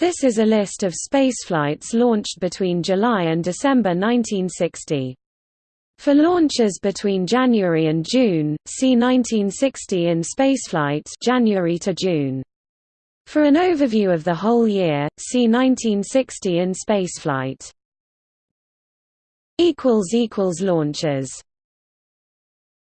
This is a list of spaceflights launched between July and December 1960. For launches between January and June, see 1960 in spaceflight January to June. For an overview of the whole year, see 1960 in spaceflight. Launches